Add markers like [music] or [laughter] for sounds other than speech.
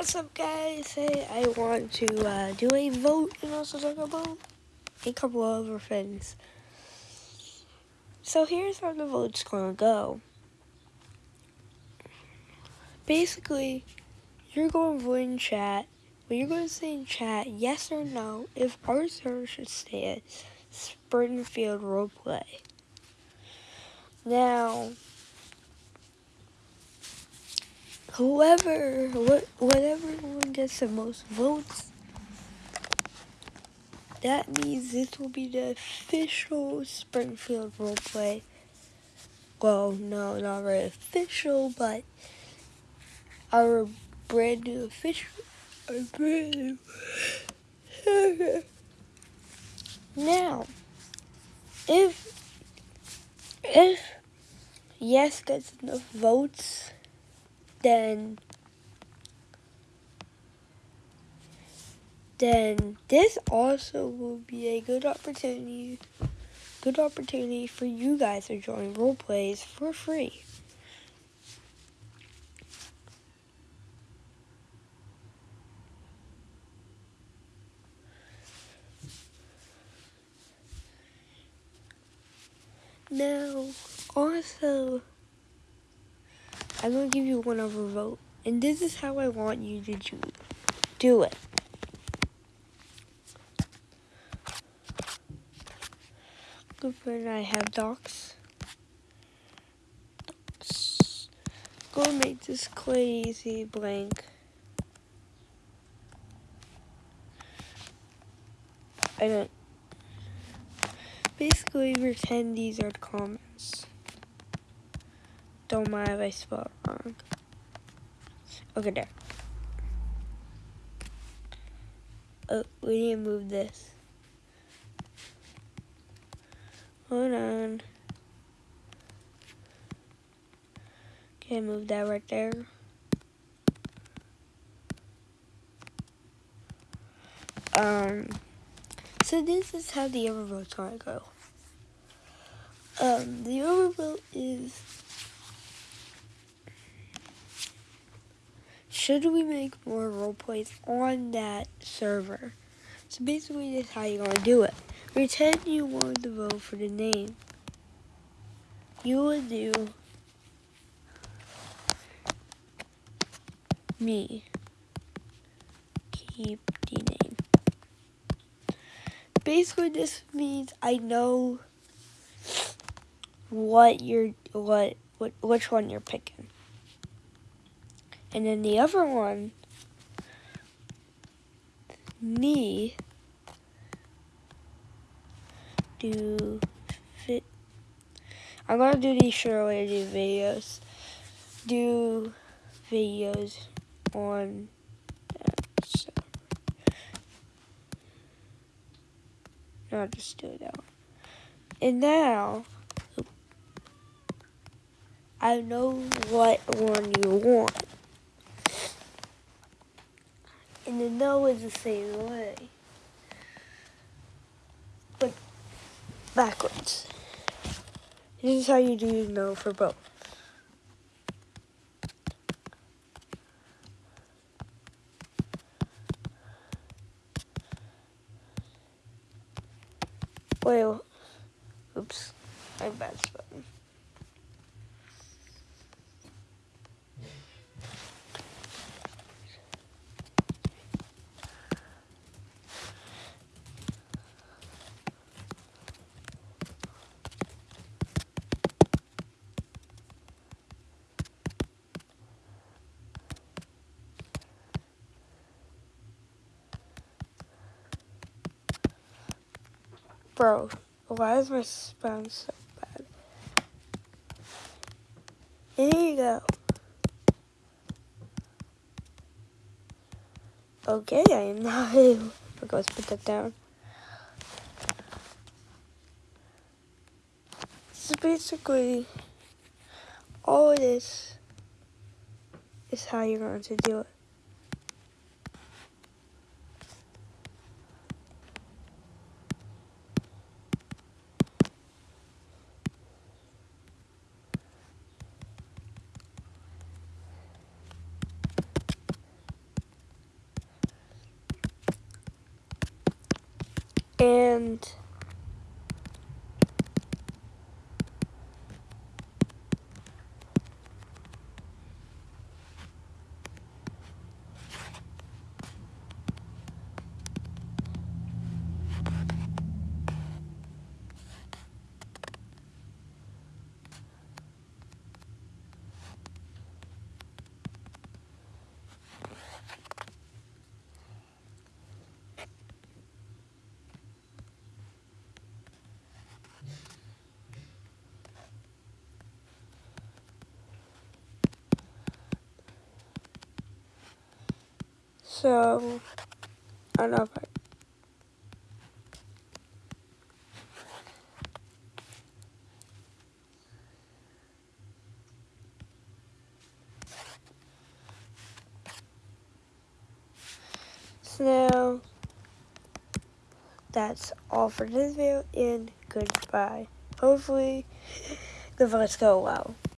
What's up, guys? Hey, I want to uh, do a vote and also talk about a couple of other things. So here's how the vote's gonna go. Basically, you're going to vote in chat. But you're going to say in chat yes or no if our server should stay at Springfield Roleplay. Now, whoever, what, whatever one gets the most votes, that means this will be the official Springfield roleplay. Well, no, not very official, but our brand new official, our brand new. [laughs] now, if if yes gets enough votes, then then this also will be a good opportunity good opportunity for you guys to join role plays for free. Now, also, I'm to give you one other vote. And this is how I want you to do, do it. Good I have docs. Docs. Go make this crazy blank. I don't basically pretend these are comments. Don't mind if I spell it wrong. Okay, there. Oh, we need to move this. Hold on. Okay, move that right there. Um, so this is how the overvote's gonna go. Um, the overvote is should we make more role plays on that server? So basically this is how you're gonna do it. Pretend you want to vote for the name. You would do me. Keep the name basically this means I know what you're what what which one you're picking. And then the other one me do fit I'm gonna do these short related videos. Do videos on No, just do that one. And now, I know what one you want. No is the same way. But backwards. This is how you do no for both. Wait, oops, I bad button. Bro, why is my spam so bad? Here you go. Okay, I am not able. Okay, let's put that down. So basically, all of this is how you're going to do it. And so I don't know if I So that's all for this video and goodbye. Hopefully the votes go well.